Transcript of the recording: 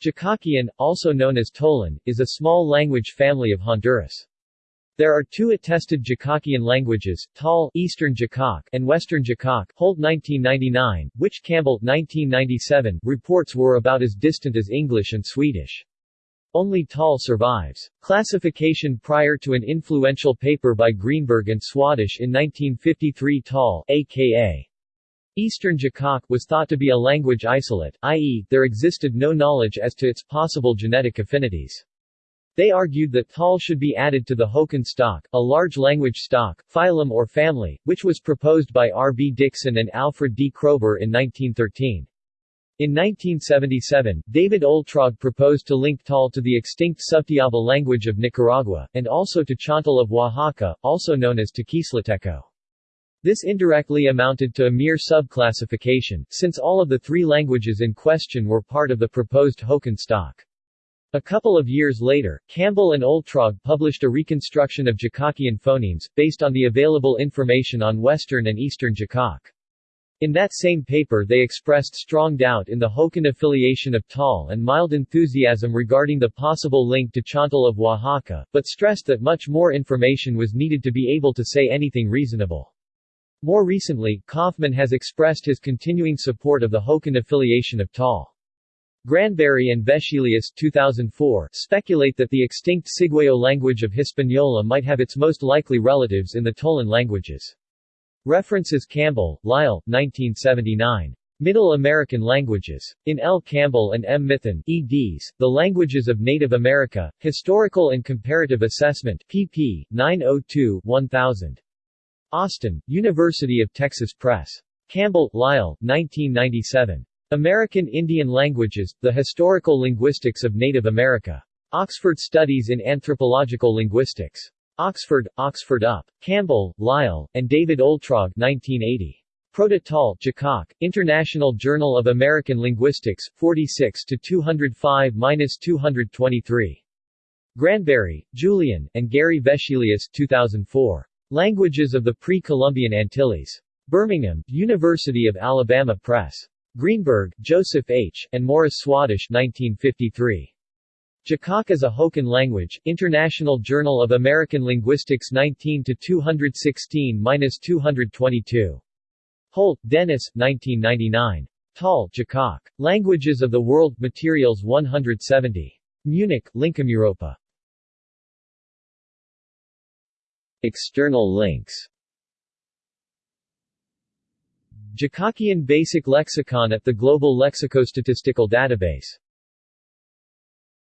Jicaquean, also known as Tolan, is a small language family of Honduras. There are two attested Jicaquean languages, Tol Eastern Jicaque and Western Jicaque Holt 1999, which Campbell 1997 reports were about as distant as English and Swedish. Only Tol survives. Classification prior to an influential paper by Greenberg and Swadesh in 1953 Tol, aka Eastern Jicaque was thought to be a language isolate, i.e., there existed no knowledge as to its possible genetic affinities. They argued that Tol should be added to the Hokan stock, a large language stock, phylum or family, which was proposed by R. B. Dixon and Alfred D. Kroeber in 1913. In 1977, David Oeltrogge proposed to link Tol to the extinct Subtiaba language of Nicaragua, and also to Chontal of Oaxaca, also known as Tequisleteco. This indirectly amounted to a mere subclassification, since all of the three languages in question were part of the proposed Hokan stock. A couple of years later, Campbell and Oeltrogge published a reconstruction of Jicaquean phonemes, based on the available information on Western and Eastern Jicaque. In that same paper they expressed strong doubt in the Hokan affiliation of Tol and mild enthusiasm regarding the possible link to Chontal of Oaxaca, but stressed that much more information was needed to be able to say anything reasonable. More recently, Kaufman has expressed his continuing support of the Hokan affiliation of Tol. Granberry and Vescelius 2004 speculate that the extinct Ciguayo language of Hispaniola might have its most likely relatives in the Tolan languages. References Campbell, Lyle, 1979. Middle American Languages. In L. Campbell and M. Mithun, eds. The Languages of Native America, Historical and Comparative Assessment, pp. 902-1000. Austin, University of Texas Press. Campbell, Lyle, 1997. American Indian Languages, The Historical Linguistics of Native America. Oxford Studies in Anthropological Linguistics. Oxford, Oxford UP. Campbell, Lyle, and David Oeltrogge 1980. Proto-Tol, International Journal of American Linguistics, 46 205-223. Granberry, Julian, and Gary Vescelius 2004. Languages of the Pre-Columbian Antilles. Birmingham, University of Alabama Press. Greenberg, Joseph H., and Morris Swadesh 1953. Jicaque as a Hokan language, International Journal of American Linguistics 19-216-222. Holt, Dennis, 1999. Tol, Jicaque. Languages of the World, Materials 170. Munich, LINCOM External links. Jicaquean Basic Lexicon at the Global Lexicostatistical Database